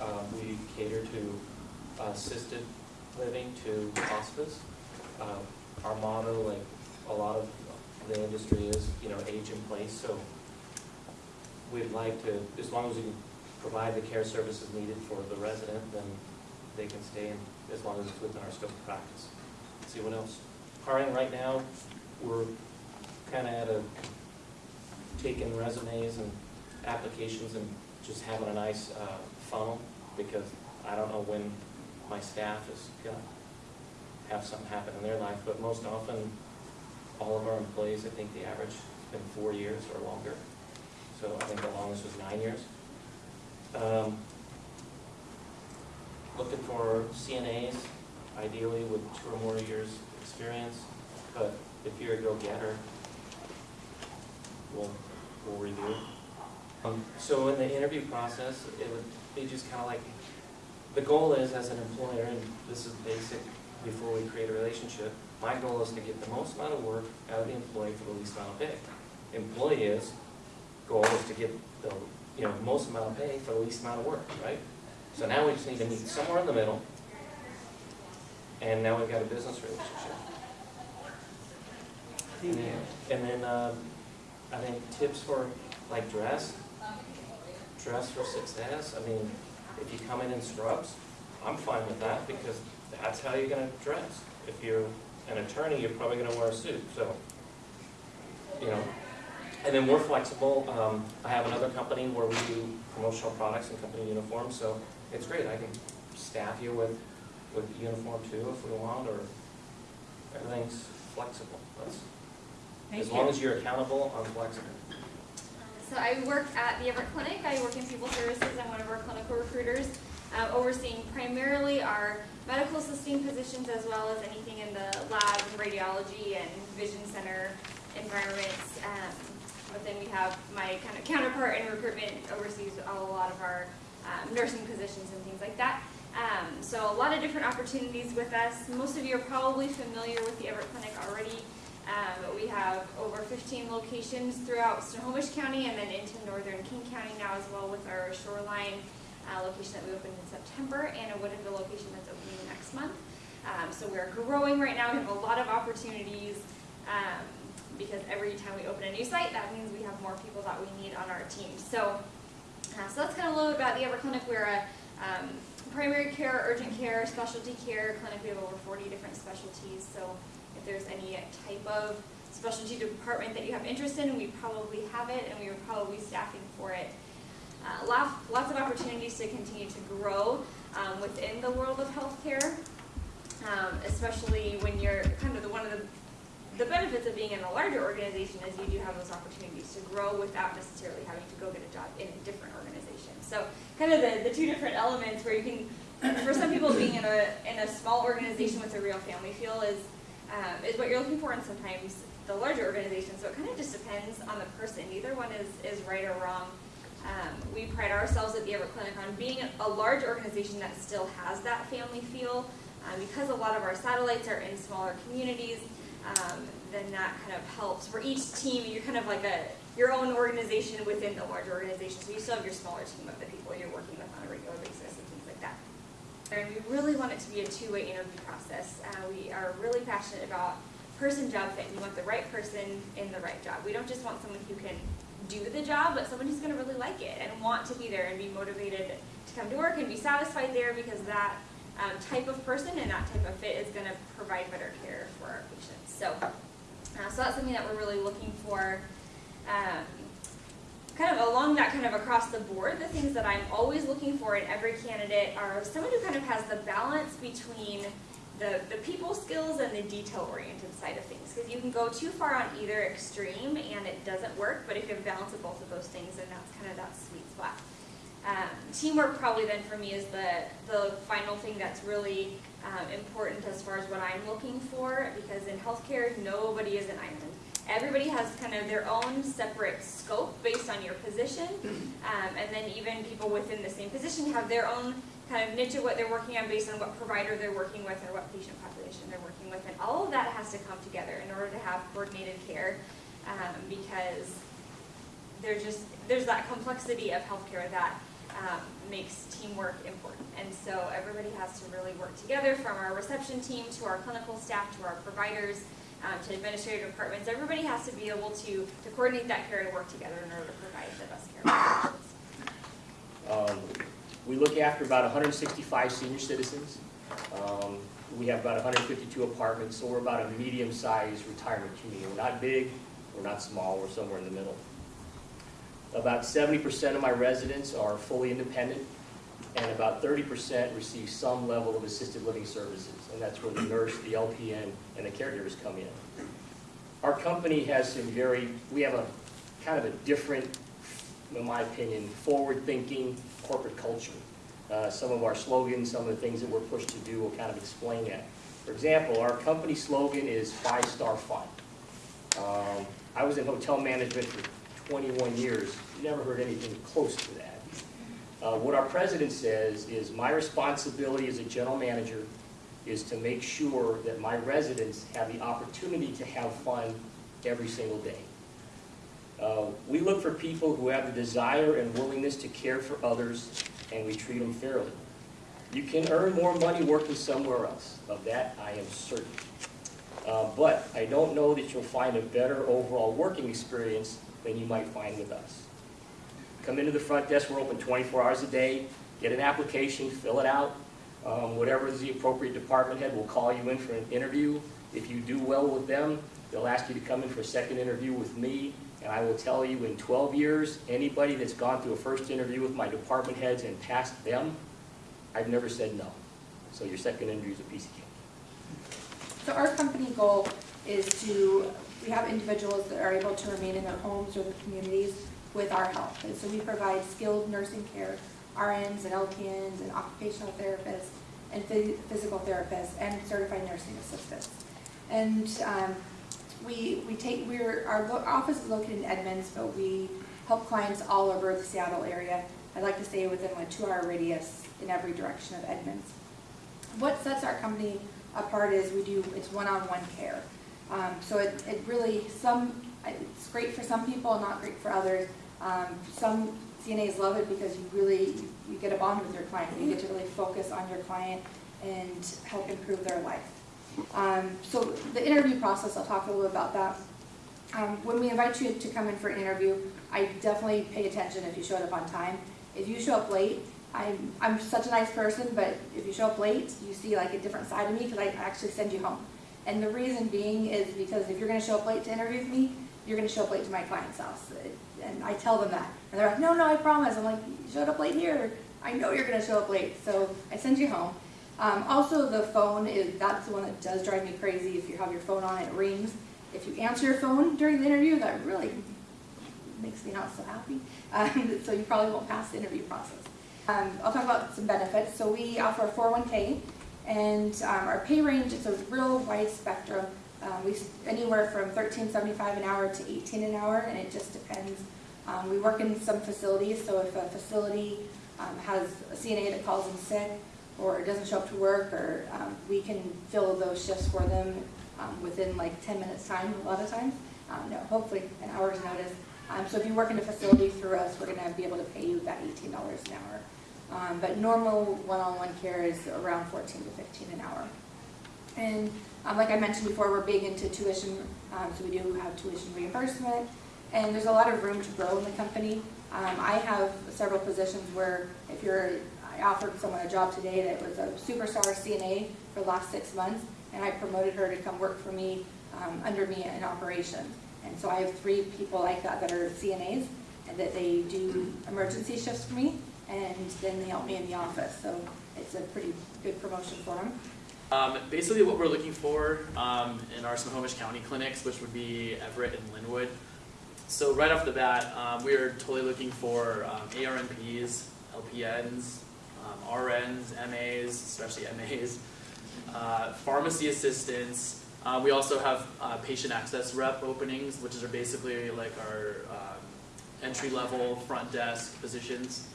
Um, we cater to assisted living to hospice. Um, our motto, like a lot of the industry is, you know, age in place, so we'd like to, as long as we can provide the care services needed for the resident, then they can stay in, as long as it's within our scope of practice. See what else? Hiring right now, we're kinda at a, taking resumes and applications and just having a nice, uh, funnel, because I don't know when my staff is gonna have something happen in their life, but most often, all of our employees, I think the average has been four years or longer. So I think the longest was nine years. Um, Looking for CNAs, ideally with two or more years' experience, but if you're a go-getter, we'll, we'll review. Um, So in the interview process, it would be just kind of like, the goal is as an employer, and this is basic before we create a relationship, my goal is to get the most amount of work out of the employee for the least amount of pay. Employee is, goal is to get the, you know, most amount of pay for the least amount of work, right? So now we just need to meet somewhere in the middle, and now we've got a business relationship. And then- And then, um, I think tips for, like, dress, dress for success, I mean, if you come in in scrubs, I'm fine with that, because that's how you're gonna dress. If you're an attorney, you're probably gonna wear a suit, so, you know. And then we're flexible, um, I have another company where we do promotional products and company uniforms, so it's great, I can staff you with, with uniform too if we want, or everything's flexible, that's, as long as you're accountable, I'm flexible. So I work at the Everett Clinic. I work in people services. I'm one of our clinical recruiters, uh, overseeing primarily our medical assisting positions as well as anything in the lab radiology and vision center environments. Um, but then we have my kind of counterpart in recruitment oversees a lot of our um, nursing positions and things like that. Um, so a lot of different opportunities with us. Most of you are probably familiar with the Everett Clinic already. Um, we have over 15 locations throughout Snohomish County and then into northern King County now as well with our shoreline uh, location that we opened in September and a Woodinville location that's opening next month. Um, so we're growing right now. We have a lot of opportunities um, because every time we open a new site, that means we have more people that we need on our team. So, uh, so that's kind of a little bit about the Everett Clinic. We're a um, primary care, urgent care, specialty care clinic. We have over 40 different specialties. So there's any type of specialty department that you have interest in, we probably have it and we are probably staffing for it. Uh, lots, lots of opportunities to continue to grow um, within the world of healthcare, um, especially when you're kind of the, one of the, the benefits of being in a larger organization is you do have those opportunities to grow without necessarily having to go get a job in a different organization. So kind of the, the two different elements where you can, for some people being in a, in a small organization with a real family feel is, um, is what you're looking for and sometimes the larger organization. So it kind of just depends on the person. Neither one is, is right or wrong. Um, we pride ourselves at the Everett Clinic on being a large organization that still has that family feel. Um, because a lot of our satellites are in smaller communities, um, then that kind of helps. For each team, you're kind of like a your own organization within the larger organization. So you still have your smaller team of the people you're working with on a regular basis and things like that. And we really want it to be a two-way interview process. Uh, we are really passionate about person job fit. We want the right person in the right job. We don't just want someone who can do the job, but someone who's going to really like it and want to be there and be motivated to come to work and be satisfied there because that um, type of person and that type of fit is going to provide better care for our patients. So, uh, so that's something that we're really looking for. Um, kind of along that kind of across the board, the things that I'm always looking for in every candidate are someone who kind of has the balance between the, the people skills and the detail-oriented side of things. Because you can go too far on either extreme and it doesn't work, but if you have balance of both of those things, then that's kind of that sweet spot. Um, teamwork probably then for me is the, the final thing that's really um, important as far as what I'm looking for because in healthcare, nobody is an island. Everybody has kind of their own separate scope based on your position, um, and then even people within the same position have their own kind of niche of what they're working on based on what provider they're working with or what patient population they're working with, and all of that has to come together in order to have coordinated care, um, because there's just there's that complexity of healthcare that um, makes teamwork important. And so everybody has to really work together, from our reception team to our clinical staff to our providers um, to administrative departments. Everybody has to be able to, to coordinate that care and work together in order to provide the best care. Um, We look after about 165 senior citizens. Um, We have about 152 apartments, so we're about a medium-sized retirement community. We're not big, we're not small, we're somewhere in the middle. About 70% of my residents are fully independent, and about 30% receive some level of assisted living services, and that's where the nurse, the LPN, and the caregivers come in. Our company has some very, we have a kind of a different, in my opinion, forward-thinking corporate culture. Uh, Some of our slogans, some of the things that we're pushed to do will kind of explain that. For example, our company slogan is five-star fun. Um, I was in hotel management for 21 years, never heard anything close to that. Uh, What our president says is, my responsibility as a general manager is to make sure that my residents have the opportunity to have fun every single day. Uh, We look for people who have the desire and willingness to care for others, and we treat them fairly. You can earn more money working somewhere else, of that I am certain. Uh, But I don't know that you'll find a better overall working experience than you might find with us. Come into the front desk, we're open 24 hours a day, get an application, fill it out. Um, Whatever is the appropriate department head will call you in for an interview. If you do well with them, they'll ask you to come in for a second interview with me. And I will tell you, in 12 years, anybody that's gone through a first interview with my department heads and passed them, I've never said no. So your second interview is a piece of cake. So our company goal is to, we have individuals that are able to remain in their homes or their communities with our help. And so we provide skilled nursing care, RNs and LPNs and occupational therapists and phys- physical therapists and certified nursing assistants. And um, we, we take, we're, our office is located in Edmonds, but we help clients all over the Seattle area. I'd like to say within a two-hour radius in every direction of Edmonds. What sets our company apart is we do, it's one-on-one care. Um, so it, it really, some, it's great for some people, not great for others. Um, some CNAs love it because you really, you get a bond with your client. You get to really focus on your client and help improve their life. Um, so the interview process, I'll talk a little bit about that. Um, when we invite you to come in for an interview, I definitely pay attention if you showed up on time. If you show up late, I'm, I'm such a nice person, but if you show up late, you see like a different side of me because I actually send you home. And the reason being is because if you're gonna show up late to interview with me, you're gonna show up late to my client's house. And I tell them that. And they're like, no, no, I promise. I'm like, you showed up late here. I know you're gonna show up late. So I send you home. Um, also, the phone is, that's the one that does drive me crazy. If you have your phone on, it rings. If you answer your phone during the interview, that really makes me not so happy. Um, so you probably won't pass the interview process. Um, I'll talk about some benefits. So we offer a 401k, and um, our pay range is a real wide spectrum. Um, we anywhere from 13.75 an hour to 18 an hour, and it just depends. Um, we work in some facilities, so if a facility um, has a CNA that calls in sick or doesn't show up to work, or um, we can fill those shifts for them um, within like 10 minutes time a lot of times. Um, no, hopefully an hour's notice. So if you work in a facility through us, we're gonna be able to pay you that $18 an hour. But normal one-on-one care is around 14 to 15 an hour. And um, like I mentioned before, we're big into tuition, um, so we do have tuition reimbursement, and there's a lot of room to grow in the company. Um, I have several positions where if you're, I offered someone a job today that was a superstar CNA for the last six months, and I promoted her to come work for me, um, under me in operations. And so I have three people like that that are CNAs, and that they do emergency shifts for me, and then they help me in the office, so it's a pretty good promotion for them. Um, basically, what we're looking for um, in our Snohomish County clinics, which would be Everett and Lynnwood. So right off the bat, um, we are totally looking for um, ARNPs, LPNs, um, RNs, MAs, especially MAs, uh, pharmacy assistants. Uh, we also have uh, patient access rep openings, which are basically like our um, entry level front desk positions.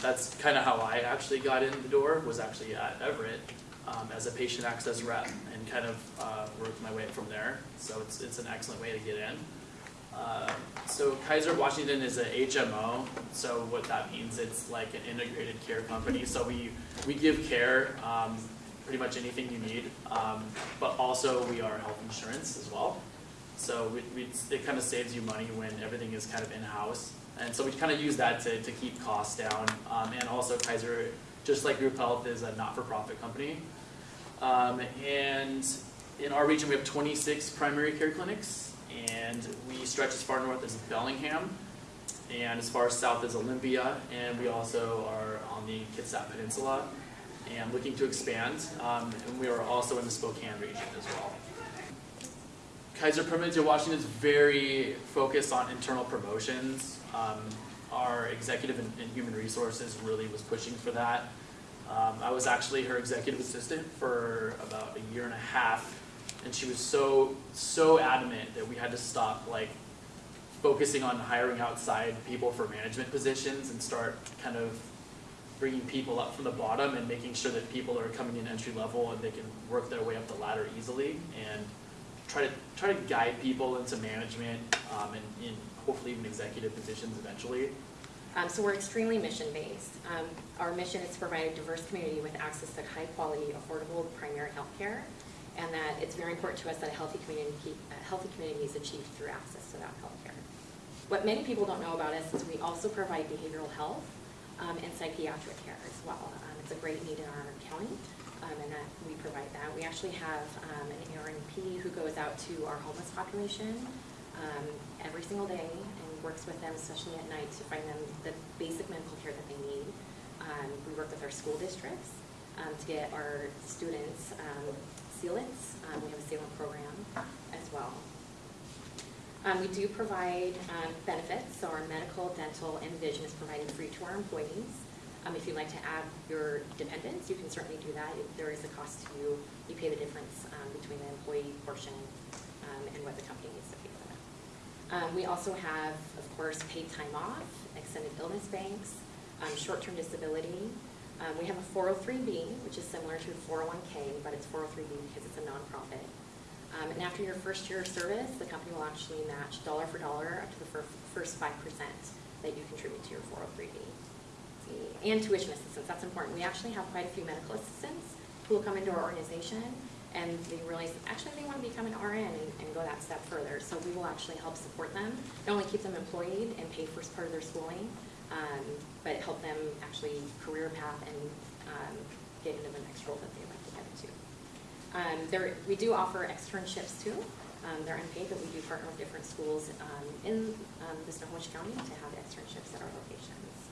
That's kind of how I actually got in the door. Was actually at Everett um, as a patient access rep and kind of uh, worked my way up from there. So it's, it's an excellent way to get in. Uh, so Kaiser Washington is a HMO, so what that means, it's like an integrated care company. So we, we give care, um, pretty much anything you need, um, but also we are health insurance as well. So we, we, it kind of saves you money when everything is kind of in-house. And so we kind of use that to, to keep costs down. Um, and also Kaiser, just like Group Health, is a not-for-profit company. Um, and in our region, we have 26 primary care clinics, and we stretch as far north as Bellingham, and as far south as Olympia, and we also are on the Kitsap Peninsula, and looking to expand. Um, and we are also in the Spokane region as well. Kaiser Permanente Washington is very focused on internal promotions. Um, our executive and, and human resources really was pushing for that. Um, I was actually her executive assistant for about a year and a half, and she was so so adamant that we had to stop like focusing on hiring outside people for management positions and start kind of bringing people up from the bottom and making sure that people are coming in entry level and they can work their way up the ladder easily and try to try to guide people into management um, and in hopefully even executive positions eventually. Um, so we're extremely mission-based. Um, our mission is to provide a diverse community with access to high-quality, affordable primary health care, and that it's very important to us that a healthy community, a healthy community is achieved through access to that health care. What many people don't know about us is we also provide behavioral health um, and psychiatric care as well. Um, it's a great need in our county, um, and that we provide that. We actually have um, an ARNP who goes out to our homeless population um, every single day and works with them, especially at night, to find them the basic medical care that they need. Um, we work with our school districts um, to get our students um, sealants. We have a sealant program as well. Um, we do provide um, benefits, so our medical, dental, and vision is provided free to our employees. Um, if you'd like to add your dependents, you can certainly do that. If there is a cost to you, you pay the difference um, between the employee portion um, and what the company needs to pay for that. Um, we also have, of course, paid time off, extended illness banks, um, short-term disability. Um, we have a 403B, which is similar to 401K, but it's 403B because it's a nonprofit. And after your first year of service, the company will actually match dollar for dollar up to the fir- first 5% that you contribute to your 403B. And tuition assistance, that's important. We actually have quite a few medical assistants who will come into our organization and they realize, actually, they want to become an RN and, and go that step further. So we will actually help support them, not only keep them employed and pay for part of their schooling, um, but help them actually career path and um, get into the next role that they'd like to get into. Um, there, we do offer externships too. Um, they're unpaid, but we do partner with different schools um, in um, the Snohomish County to have externships at our locations.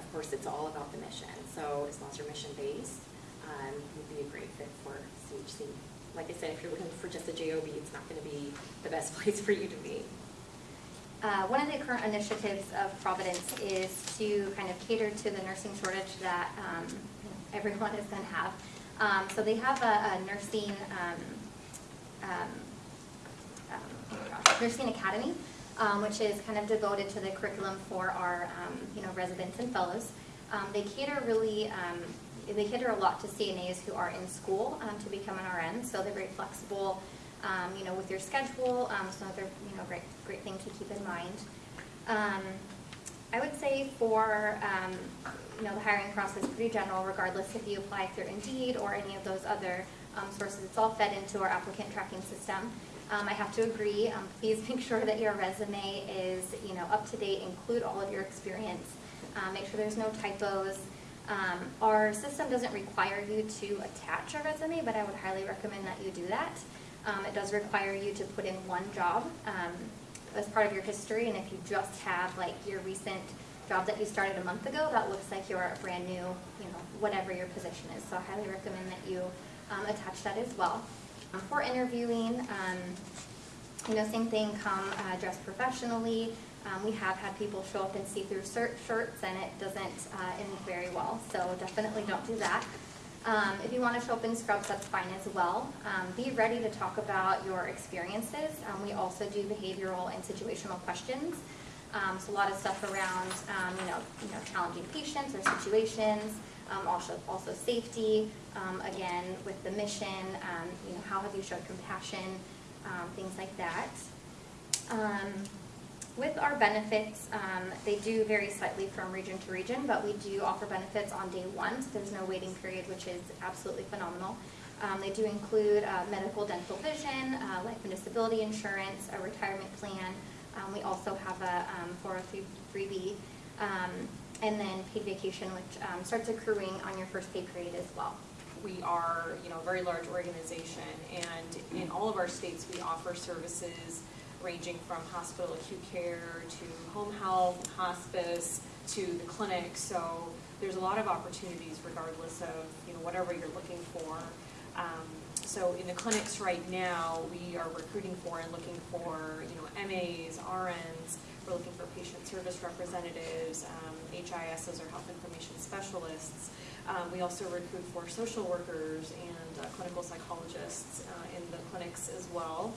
Of course, it's all about the mission. So as long as you're mission-based, um, would be a great fit for CHC. Like I said, if you're looking for just a JOB, it's not going to be the best place for you to be. Uh, One of the current initiatives of Providence is to kind of cater to the nursing shortage that um, everyone is going to have. Um, So they have a a nursing, um, um, um, oh nursing academy, um, which is kind of devoted to the curriculum for our, um, you know, residents and fellows. Um, They cater really, um, they cater a lot to CNAs who are in school to become an RN, so they're very flexible, you know, with your schedule, so another, you know, great, great thing to keep in mind. I would say for, um, you know, the hiring process, pretty general, regardless if you apply through Indeed or any of those other um, sources, it's all fed into our applicant tracking system. Um, I have to agree, um, please make sure that your resume is, you know, up to date, include all of your experience, uh, make sure there's no typos. Um, our system doesn't require you to attach a resume, but I would highly recommend that you do that. Um, it does require you to put in one job um, as part of your history, and if you just have like your recent job that you started a month ago, that looks like you're a brand new, you know, whatever your position is. So I highly recommend that you um, attach that as well. For interviewing, um, you know, same thing, come uh, dressed professionally. Um, we have had people show up in see-through shirts and it doesn't uh, end very well, so definitely don't do that. Um, if you want to show up in scrubs, that's fine as well. Um, be ready to talk about your experiences. Um, we also do behavioral and situational questions. Um, so a lot of stuff around, you know, you know, challenging patients or situations, um, also, also safety, um, again, with the mission, um, you know, how have you showed compassion, um, things like that. Um, With our benefits, they do vary slightly from region to region, but we do offer benefits on day one, so there's no waiting period, which is absolutely phenomenal. Um, They do include uh, medical, dental, vision, uh, life and disability insurance, a retirement plan. Um, We also have a um, 403B, um, and then paid vacation, which um, starts accruing on your first pay period as well. We are, you know, a very large organization, and in all of our states, we offer services ranging from hospital acute care to home health, hospice, to the clinic. So there's a lot of opportunities regardless of, you know, whatever you're looking for. Um, So in the clinics right now, we are recruiting for and looking for, you know, MAs, RNs, we're looking for patient service representatives, um, HISs or health information specialists. Um, we also recruit for social workers and uh, clinical psychologists uh, in the clinics as well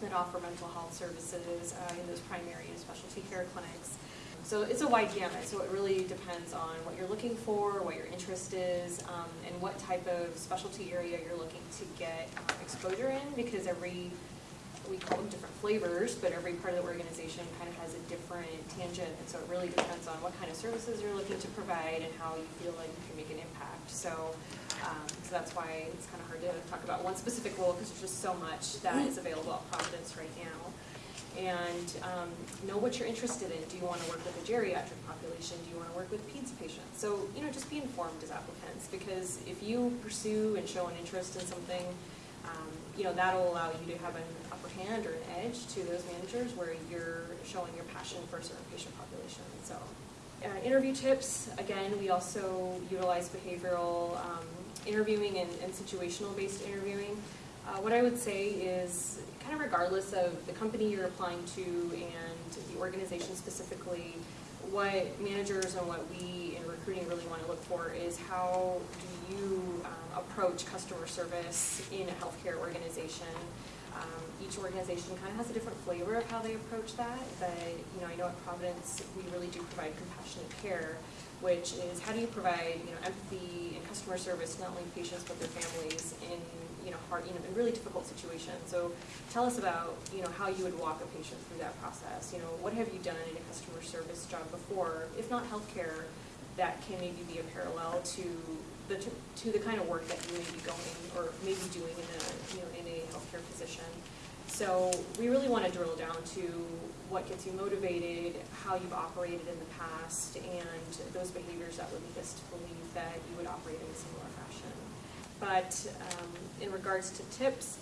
that offer mental health services uh, in those primary and specialty care clinics. So it's a wide gamut, so it really depends on what you're looking for, what your interest is, um, and what type of specialty area you're looking to get uh, exposure in, because every we call them different flavors, but every part of the organization kind of has a different tangent, and so it really depends on what kind of services you're looking to provide and how you feel like you can make an impact. So, um, so that's why it's kind of hard to talk about one specific role, because there's just so much that is available at Providence right now. And um, know what you're interested in. Do you want to work with a geriatric population? Do you want to work with peds patients? So, you know, just be informed as applicants, because if you pursue and show an interest in something, um, you know, that'll allow you to have an upper hand or an edge to those managers where you're showing your passion for a certain patient population. So, uh, interview tips, again, we also utilize behavioral um, interviewing and, and situational-based interviewing. Uh, what I would say is, kind of regardless of the company you're applying to and the organization specifically, what managers and what we in recruiting really want to look for is how do you um, approach customer service in a healthcare organization. Um, each organization kind of has a different flavor of how they approach that, but you know, I know at Providence we really do provide compassionate care, which is how do you provide you know empathy and customer service not only patients but their families in you know hard you know in really difficult situations. So tell us about you know how you would walk a patient through that process. You know what have you done in a customer service job before, if not healthcare, that can maybe be a parallel to the to the kind of work that you may be going or maybe doing in a you know in a healthcare position. So we really want to drill down to what gets you motivated, how you've operated in the past, and those behaviors that would lead us to believe that you would operate in a similar fashion. But um, in regards to tips,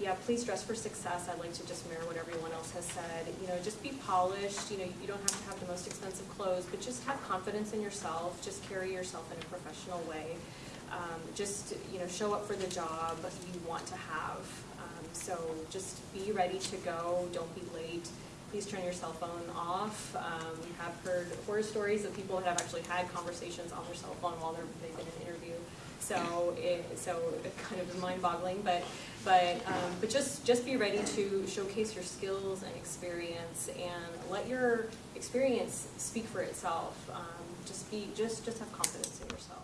yeah, please dress for success. I'd like to just mirror what everyone else has said. You know, just be polished. You know, you don't have to have the most expensive clothes, but just have confidence in yourself. Just carry yourself in a professional way. Um, just you know, show up for the job you want to have. Um, so just be ready to go. Don't be late. Please turn your cell phone off. Um, we have heard horror stories of people that have actually had conversations on their cell phone while they're, they've been in. So it, so it kind of is mind-boggling, but but um, but just just be ready to showcase your skills and experience, and let your experience speak for itself. Um, just be just just have confidence in yourself.